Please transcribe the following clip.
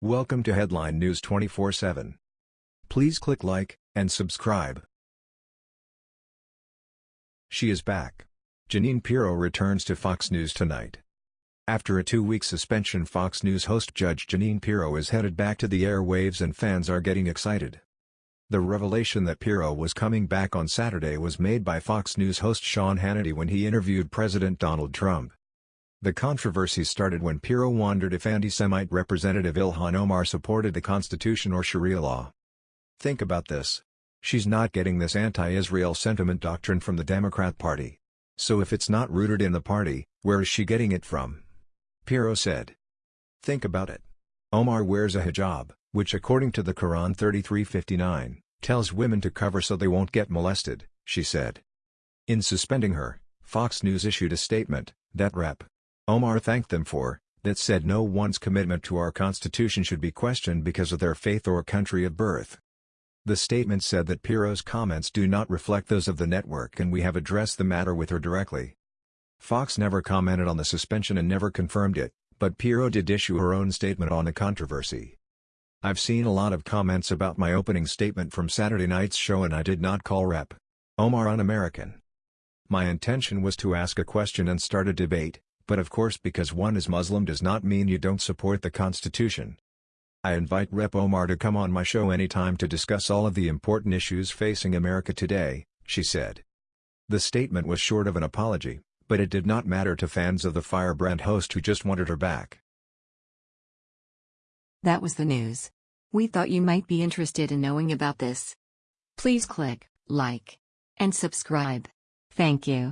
Welcome to Headline News 24/7. Please click like and subscribe. She is back. Jeanine Pirro returns to Fox News tonight. After a two-week suspension Fox News host Judge Jeanine Pirro is headed back to the airwaves and fans are getting excited. The revelation that Pirro was coming back on Saturday was made by Fox News host Sean Hannity when he interviewed President Donald Trump. The controversy started when Pirro wondered if anti-Semite Representative Ilhan Omar supported the Constitution or Sharia law. Think about this. She's not getting this anti-Israel sentiment doctrine from the Democrat Party. So if it's not rooted in the party, where is she getting it from? Pirro said. Think about it. Omar wears a hijab, which according to the Quran 3359, tells women to cover so they won't get molested, she said. In suspending her, Fox News issued a statement, that Rep. Omar thanked them for, that said no one's commitment to our Constitution should be questioned because of their faith or country of birth. The statement said that Pirro's comments do not reflect those of the network and we have addressed the matter with her directly. Fox never commented on the suspension and never confirmed it, but Pirro did issue her own statement on the controversy. I've seen a lot of comments about my opening statement from Saturday night's show and I did not call Rep. Omar un-American. My intention was to ask a question and start a debate, but of course because one is Muslim does not mean you don't support the Constitution. I invite Rep Omar to come on my show anytime to discuss all of the important issues facing America today, she said. The statement was short of an apology, but it did not matter to fans of the firebrand host who just wanted her back. That was the news. We thought you might be interested in knowing about this. Please click like and subscribe. Thank you.